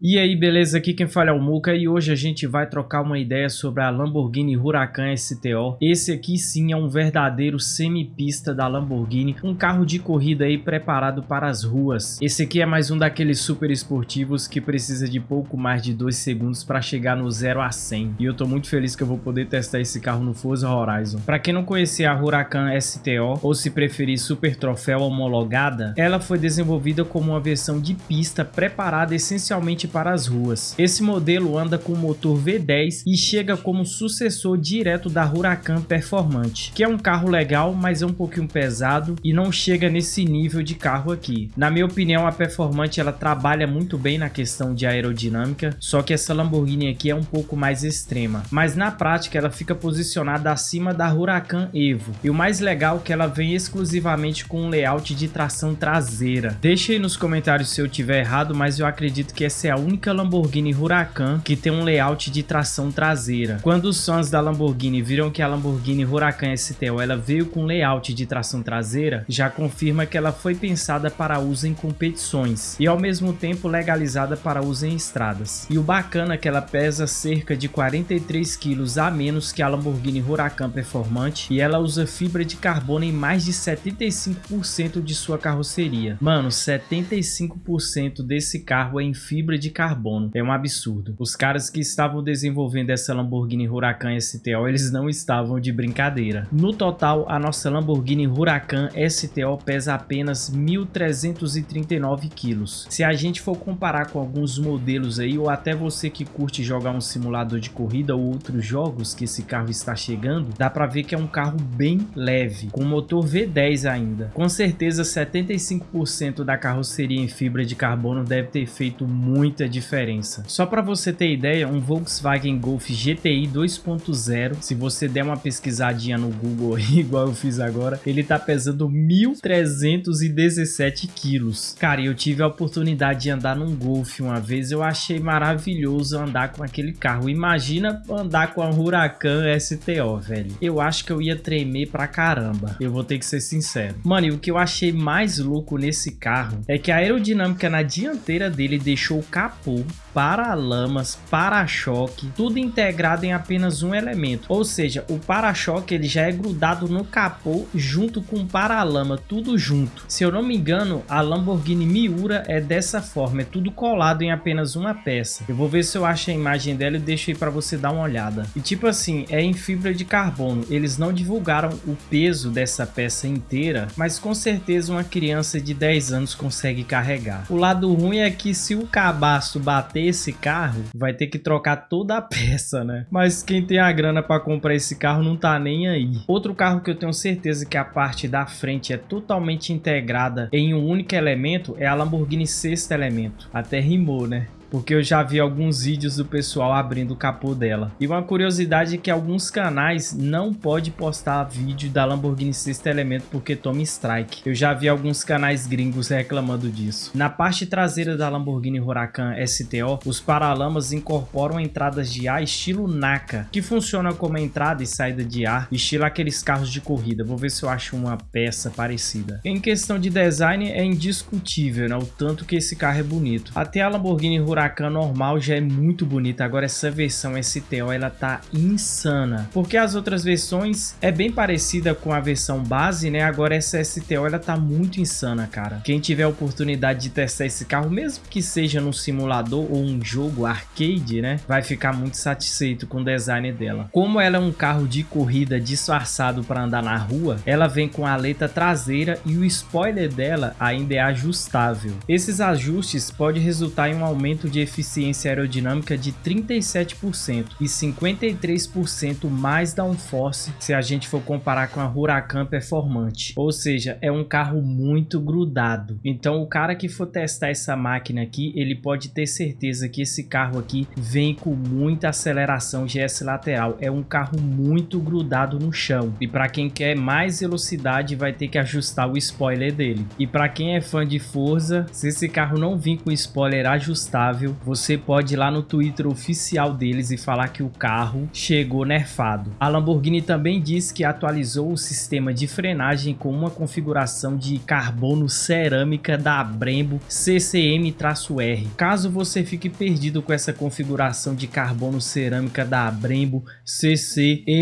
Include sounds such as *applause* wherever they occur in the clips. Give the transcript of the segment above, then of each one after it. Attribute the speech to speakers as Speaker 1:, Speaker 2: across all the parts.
Speaker 1: E aí, beleza? Aqui quem fala é o Muka e hoje a gente vai trocar uma ideia sobre a Lamborghini Huracan STO. Esse aqui sim é um verdadeiro semipista da Lamborghini, um carro de corrida aí preparado para as ruas. Esse aqui é mais um daqueles super esportivos que precisa de pouco mais de 2 segundos para chegar no 0 a 100. E eu tô muito feliz que eu vou poder testar esse carro no Forza Horizon. Para quem não conhecer a Huracan STO, ou se preferir Super Troféu homologada, ela foi desenvolvida como uma versão de pista preparada essencialmente para as ruas. Esse modelo anda com motor V10 e chega como sucessor direto da Huracan Performante, que é um carro legal, mas é um pouquinho pesado e não chega nesse nível de carro aqui. Na minha opinião, a Performante ela trabalha muito bem na questão de aerodinâmica, só que essa Lamborghini aqui é um pouco mais extrema, mas na prática ela fica posicionada acima da Huracan Evo. E o mais legal é que ela vem exclusivamente com um layout de tração traseira. Deixe aí nos comentários se eu tiver errado, mas eu acredito que essa é a única Lamborghini Huracan que tem um layout de tração traseira. Quando os fãs da Lamborghini viram que a Lamborghini Huracan STO ela veio com layout de tração traseira, já confirma que ela foi pensada para uso em competições e ao mesmo tempo legalizada para uso em estradas. E o bacana é que ela pesa cerca de 43 quilos a menos que a Lamborghini Huracan Performante e ela usa fibra de carbono em mais de 75% de sua carroceria. Mano, 75% desse carro é em fibra de de carbono. É um absurdo. Os caras que estavam desenvolvendo essa Lamborghini Huracan STO, eles não estavam de brincadeira. No total, a nossa Lamborghini Huracan STO pesa apenas 1.339 quilos. Se a gente for comparar com alguns modelos aí, ou até você que curte jogar um simulador de corrida ou outros jogos que esse carro está chegando, dá para ver que é um carro bem leve, com motor V10 ainda. Com certeza 75% da carroceria em fibra de carbono deve ter feito muito muita diferença. Só para você ter ideia, um Volkswagen Golf GTI 2.0, se você der uma pesquisadinha no Google *laughs* igual eu fiz agora, ele tá pesando 1.317 quilos. Cara, eu tive a oportunidade de andar num Golf uma vez, eu achei maravilhoso andar com aquele carro. Imagina andar com a Huracan STO, velho. Eu acho que eu ia tremer pra caramba. Eu vou ter que ser sincero. Mano, e o que eu achei mais louco nesse carro é que a aerodinâmica na dianteira dele deixou o capô, para-lamas, para-choque, tudo integrado em apenas um elemento. Ou seja, o para-choque ele já é grudado no capô junto com o para-lama, tudo junto. Se eu não me engano, a Lamborghini Miura é dessa forma, é tudo colado em apenas uma peça. Eu vou ver se eu acho a imagem dela e deixo aí para você dar uma olhada. E tipo assim, é em fibra de carbono. Eles não divulgaram o peso dessa peça inteira, mas com certeza uma criança de 10 anos consegue carregar. O lado ruim é que se o cabo cabaço bater esse carro, vai ter que trocar toda a *laughs* peça, né? Mas quem tem a grana para comprar esse carro não tá nem aí. Outro carro que eu tenho certeza que a parte da frente é totalmente integrada em um único elemento é a Lamborghini Sexto Elemento. Até rimou, né? Porque eu já vi alguns vídeos do pessoal abrindo o capô dela. E uma curiosidade é que alguns canais não podem postar vídeo da Lamborghini Sexto Elemento porque toma strike. Eu já vi alguns canais gringos reclamando disso. Na parte traseira da Lamborghini Huracan STO, os paralamas incorporam entradas de ar estilo NACA, que funciona como entrada e saída de ar, estilo aqueles carros de corrida. Vou ver se eu acho uma peça parecida. Em questão de design, é indiscutível né, o tanto que esse carro é bonito. Até a Lamborghini Huracan Huracan normal já é muito bonita, agora essa versão STO ela tá insana, porque as outras versões é bem parecida com a versão base, né? Agora essa STO ela tá muito insana, cara. Quem tiver a oportunidade de testar esse carro, mesmo que seja no simulador ou um jogo arcade, né? Vai ficar muito satisfeito com o design dela. Como ela é um carro de corrida disfarçado para andar na rua, ela vem com a aleta traseira e o spoiler dela ainda é ajustável. Esses ajustes podem resultar em um aumento aumento de eficiência aerodinâmica de 37% e 53% mais downforce se a gente for comparar com a Huracan Performante. Ou seja, é um carro muito grudado. Então o cara que for testar essa máquina aqui, ele pode ter certeza que esse carro aqui vem com muita aceleração GS lateral. É um carro muito grudado no chão. E para quem quer mais velocidade, vai ter que ajustar o spoiler dele. E para quem é fã de Forza, se esse carro não vir com spoiler ajustável, confiável, você pode ir lá no Twitter oficial deles e falar que o carro chegou nerfado. A Lamborghini também diz que atualizou o sistema de frenagem com uma configuração de carbono cerâmica da Brembo CCM-R. Caso você fique perdido com essa configuração de carbono cerâmica da Brembo CCM-R,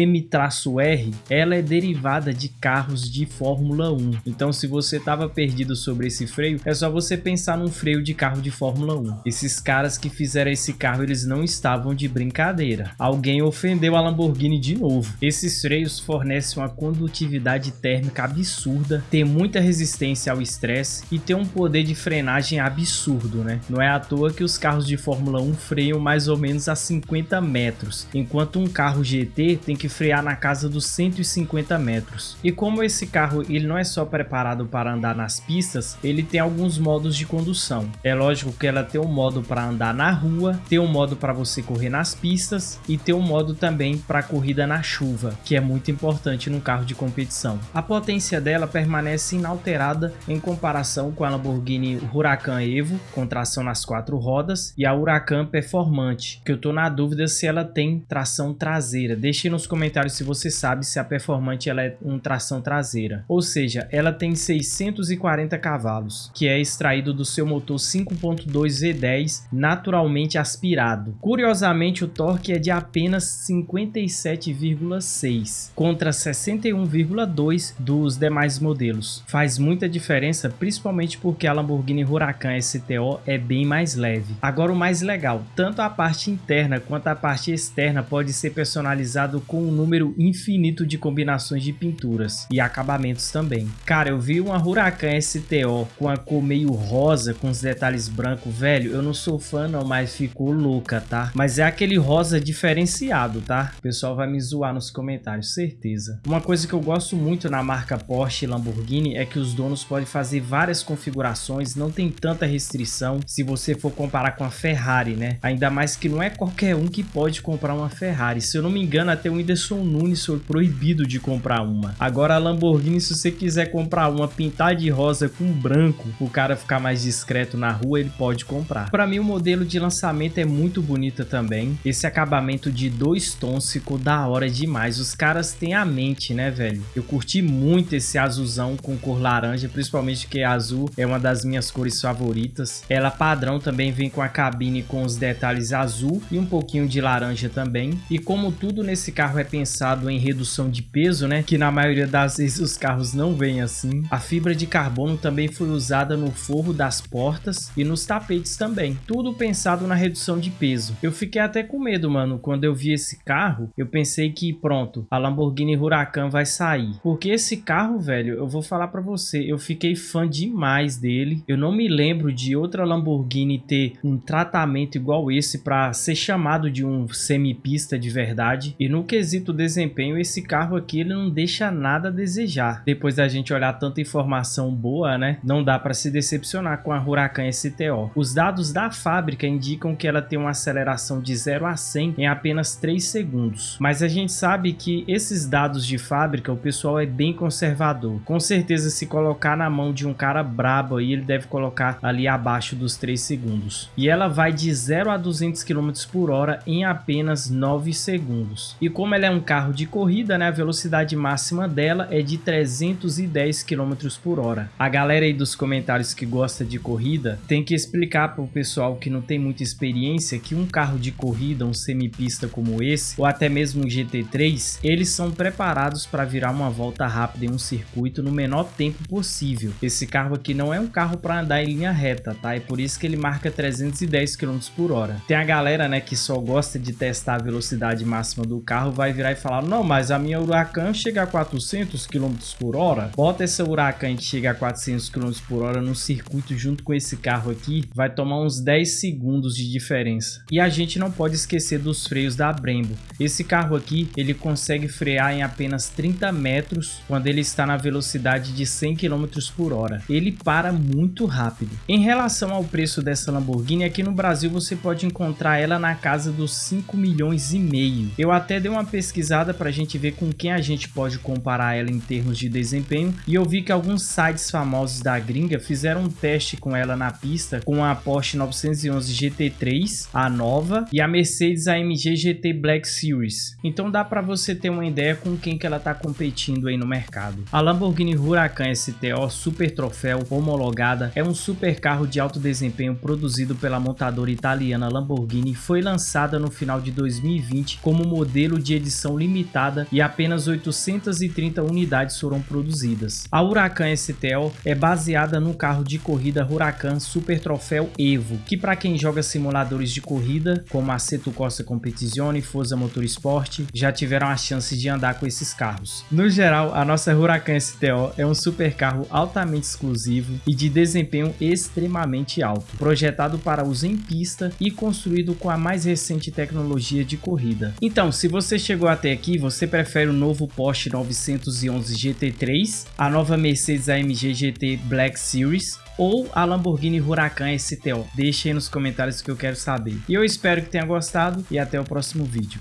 Speaker 1: ela é derivada de carros de Fórmula 1. Então se você estava perdido sobre esse freio, é só você pensar num freio de carro de Fórmula 1. Esses caras que fizeram esse carro, eles não estavam de brincadeira. Alguém ofendeu a Lamborghini de novo. Esses freios fornecem uma condutividade térmica absurda, tem muita resistência ao estresse e tem um poder de frenagem absurdo, né? Não é à toa que os carros de Fórmula 1 freiam mais ou menos a 50 metros, enquanto um carro GT tem que frear na casa dos 150 metros. E como esse carro ele não é só preparado para andar nas pistas, ele tem alguns modos de condução. É lógico que ela tem um modo para andar na rua, tem um modo para você correr nas pistas e tem um modo também para corrida na chuva, que é muito importante num carro de competição. A potência dela permanece inalterada em comparação com a Lamborghini Huracan Evo, com tração nas quatro rodas, e a Huracan Performante, que eu tô na dúvida se ela tem tração traseira. Deixe nos comentários se você sabe se a Performante ela é um tração traseira. Ou seja, ela tem 640 cavalos, que é extraído do seu motor 5.2 V10 naturalmente aspirado. Curiosamente, o torque é de apenas 57,6 contra 61,2 dos demais modelos. Faz muita diferença, principalmente porque a Lamborghini Huracan STO é bem mais leve. Agora o mais legal, tanto a parte interna quanto a parte externa pode ser personalizado com um número infinito de combinações de pinturas e acabamentos também. Cara, eu vi uma Huracan STO com a cor meio rosa com os detalhes brancos, velho, eu não sou fã não, mas ficou louca, tá? Mas é aquele rosa diferenciado, tá? O pessoal vai me zoar nos comentários, certeza. Uma coisa que eu gosto muito na marca Porsche e Lamborghini é que os donos podem fazer várias configurações, não tem tanta restrição se você for comparar com a Ferrari, né? Ainda mais que não é qualquer um que pode comprar uma Ferrari. Se eu não me engano, até o Whindersson Nunes foi proibido de comprar uma. Agora a Lamborghini, se você quiser comprar uma pintar de rosa com branco, o cara ficar mais discreto na rua, ele pode comprar. Para mim, o modelo de lançamento é muito bonita também. Esse acabamento de dois tons ficou da hora demais. Os caras têm a mente, né, velho? Eu curti muito esse azulzão com cor laranja, principalmente que azul é uma das minhas cores favoritas. Ela padrão também vem com a cabine com os detalhes azul e um pouquinho de laranja também. E como tudo nesse carro é pensado em redução de peso, né, que na maioria das vezes os carros não vêm assim, a fibra de carbono também foi usada no forro das portas e nos tapetes também. Tudo pensado na redução de peso. Eu fiquei até com medo, mano, quando eu vi esse carro, eu pensei que pronto, a Lamborghini Huracan vai sair. Porque esse carro, velho, eu vou falar para você, eu fiquei fã demais dele. Eu não me lembro de outra Lamborghini ter um tratamento igual esse para ser chamado de um semipista de verdade. E no quesito desempenho, esse carro aqui ele não deixa nada a desejar. Depois da gente olhar tanta informação boa, né? Não dá para se decepcionar com a Huracan STO. Os dados da fábrica indicam que ela tem uma aceleração de 0 a 100 em apenas 3 segundos. Mas a gente sabe que esses dados de fábrica o pessoal é bem conservador. Com certeza se colocar na mão de um cara brabo aí, ele deve colocar ali abaixo dos 3 segundos. E ela vai de 0 a 200 km por hora em apenas 9 segundos. E como ela é um carro de corrida, né, a velocidade máxima dela é de 310 km por hora. A galera aí dos comentários que gosta de corrida tem que explicar para o pessoal que não tem muita experiência que um carro de corrida, um semipista como esse, ou até mesmo um GT3, eles são preparados para virar uma volta rápida em um circuito no menor tempo possível. Esse carro aqui não é um carro para andar em linha reta, tá? É por isso que ele marca 310 km por hora. Tem a galera, né, que só gosta de testar a velocidade máxima do carro, vai virar e falar, não, mas a minha Huracan chega a 400 km por hora. Bota essa Huracan que chega a 400 km por hora no circuito junto com esse carro aqui, vai tomar uns 10 segundos de diferença. E a gente não pode esquecer dos freios da Brembo. Esse carro aqui, ele consegue frear em apenas 30 metros quando ele está na velocidade de 100 km por hora. Ele para muito rápido. Em relação ao preço dessa Lamborghini, aqui no Brasil você pode encontrar ela na casa dos 5 milhões e meio. Eu até dei uma pesquisada para a gente ver com quem a gente pode comparar ela em termos de desempenho e eu vi que alguns sites famosos da gringa fizeram um teste com ela na pista com a Porsche 9 911 GT3, a nova, e a Mercedes AMG GT Black Series. Então dá para você ter uma ideia com quem que ela está competindo aí no mercado. A Lamborghini Huracan STO Super Troféu homologada é um super carro de alto desempenho produzido pela montadora italiana Lamborghini e foi lançada no final de 2020 como modelo de edição limitada e apenas 830 unidades foram produzidas. A Huracan STO é baseada no carro de corrida Huracan Super Troféu Evo, que para quem joga simuladores de corrida, como a Seto Corsa Competizione e Forza Motorsport, já tiveram a chance de andar com esses carros. No geral, a nossa Huracan STO é um super carro altamente exclusivo e de desempenho extremamente alto, projetado para uso em pista e construído com a mais recente tecnologia de corrida. Então, se você chegou até aqui, você prefere o novo Porsche 911 GT3, a nova Mercedes AMG GT Black Series ou a Lamborghini Huracan STO? Deixe aí nos comentários que eu quero saber. E eu espero que tenha gostado e até o próximo vídeo.